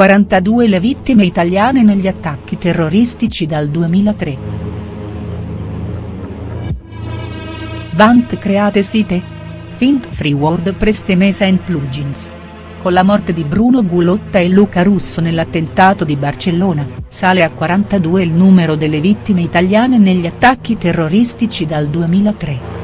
42 le vittime italiane negli attacchi terroristici dal 2003. Vant create site? Fint free WordPress temesa and plugins. Con la morte di Bruno Gulotta e Luca Russo nell'attentato di Barcellona, sale a 42 il numero delle vittime italiane negli attacchi terroristici dal 2003.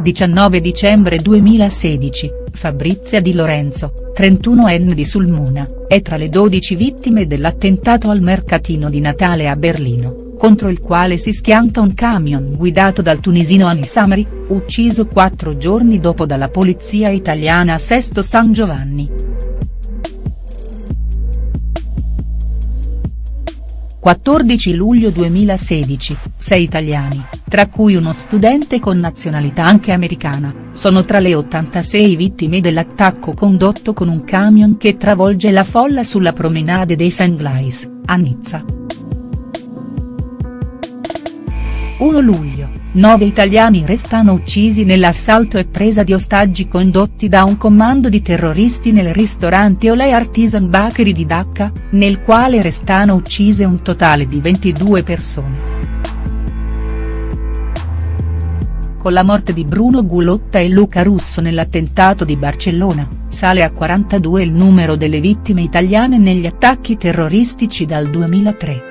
19 dicembre 2016, Fabrizia Di Lorenzo, 31enne di Sulmona, è tra le 12 vittime dell'attentato al mercatino di Natale a Berlino, contro il quale si schianta un camion guidato dal tunisino Anis Amri, ucciso quattro giorni dopo dalla polizia italiana a Sesto San Giovanni. 14 luglio 2016, sei italiani, tra cui uno studente con nazionalità anche americana, sono tra le 86 vittime dell'attacco condotto con un camion che travolge la folla sulla promenade dei Saint-Glais, a Nizza. 1 luglio, nove italiani restano uccisi nell'assalto e presa di ostaggi condotti da un comando di terroristi nel ristorante Olay Artisan Bakery di Dacca, nel quale restano uccise un totale di 22 persone. Con la morte di Bruno Gulotta e Luca Russo nell'attentato di Barcellona, sale a 42 il numero delle vittime italiane negli attacchi terroristici dal 2003.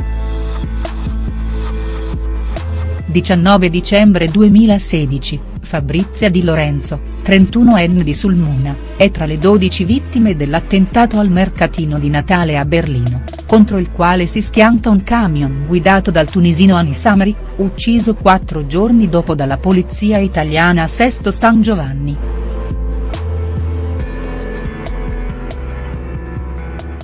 19 dicembre 2016, Fabrizia Di Lorenzo, 31enne di Sulmona, è tra le 12 vittime dell'attentato al mercatino di Natale a Berlino, contro il quale si schianta un camion guidato dal tunisino Anis Amri, ucciso quattro giorni dopo dalla polizia italiana a Sesto San Giovanni.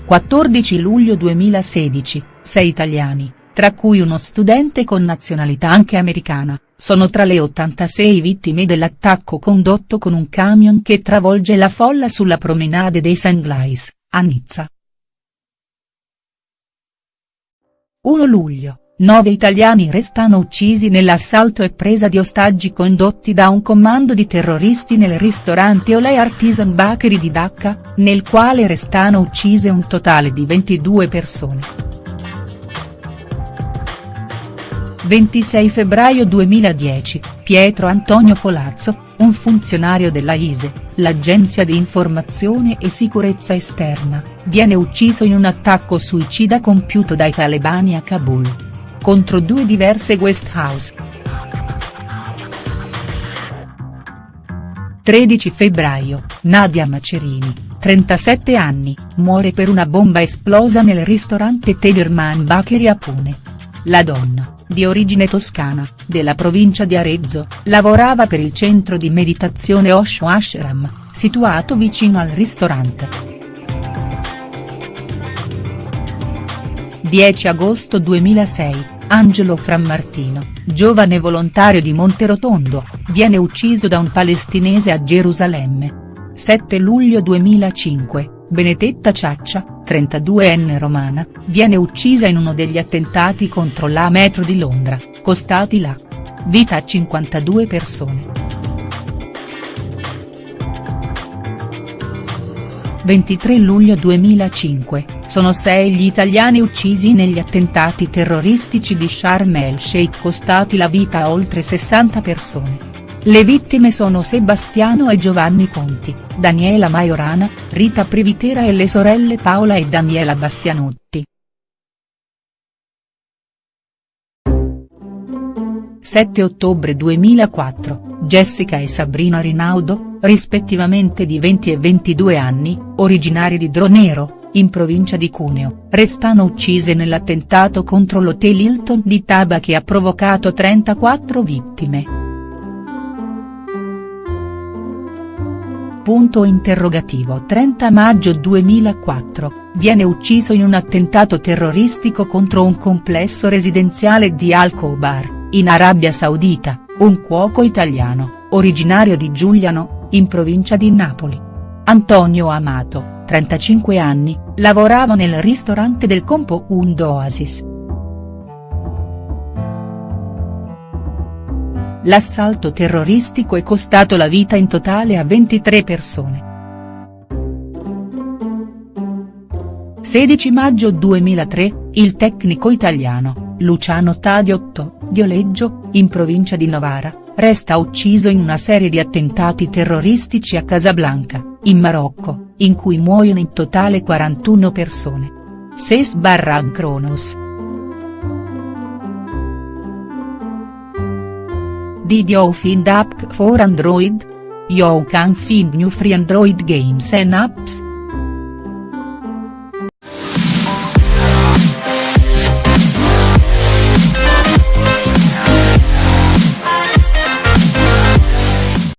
14 luglio 2016, 6 italiani tra cui uno studente con nazionalità anche americana, sono tra le 86 vittime dell'attacco condotto con un camion che travolge la folla sulla promenade dei Saint-Glais, a Nizza. 1 luglio, nove italiani restano uccisi nell'assalto e presa di ostaggi condotti da un comando di terroristi nel ristorante Olay Artisan Bakery di Dacca, nel quale restano uccise un totale di 22 persone. 26 febbraio 2010, Pietro Antonio Colazzo, un funzionario della ISE, l'agenzia di informazione e sicurezza esterna, viene ucciso in un attacco suicida compiuto dai talebani a Kabul. Contro due diverse guest house. 13 febbraio, Nadia Macerini, 37 anni, muore per una bomba esplosa nel ristorante Tellerman Bakery a Pune. La donna, di origine toscana, della provincia di Arezzo, lavorava per il centro di meditazione Osho Ashram, situato vicino al ristorante. 10 agosto 2006, Angelo Frammartino, giovane volontario di Monterotondo, viene ucciso da un palestinese a Gerusalemme. 7 luglio 2005, Benedetta Ciaccia, 32enne romana, viene uccisa in uno degli attentati contro la metro di Londra, costati la vita a 52 persone. 23 luglio 2005, sono sei gli italiani uccisi negli attentati terroristici di Sharm el Sheikh costati la vita a oltre 60 persone. Le vittime sono Sebastiano e Giovanni Conti, Daniela Maiorana, Rita Privitera e le sorelle Paola e Daniela Bastianotti. 7 ottobre 2004, Jessica e Sabrina Rinaudo, rispettivamente di 20 e 22 anni, originari di Dronero, in provincia di Cuneo, restano uccise nell'attentato contro l'hotel Hilton di Taba che ha provocato 34 vittime. Punto interrogativo 30 maggio 2004, viene ucciso in un attentato terroristico contro un complesso residenziale di Al-Khobar, in Arabia Saudita, un cuoco italiano, originario di Giuliano, in provincia di Napoli. Antonio Amato, 35 anni, lavorava nel ristorante del compound Oasis. l'assalto terroristico è costato la vita in totale a 23 persone. 16 maggio 2003, il tecnico italiano, Luciano Tadiotto, di Oleggio, in provincia di Novara, resta ucciso in una serie di attentati terroristici a Casablanca, in Marocco, in cui muoiono in totale 41 persone. 6 barra Cronos. Did you find app for Android? You can find new free Android games and apps.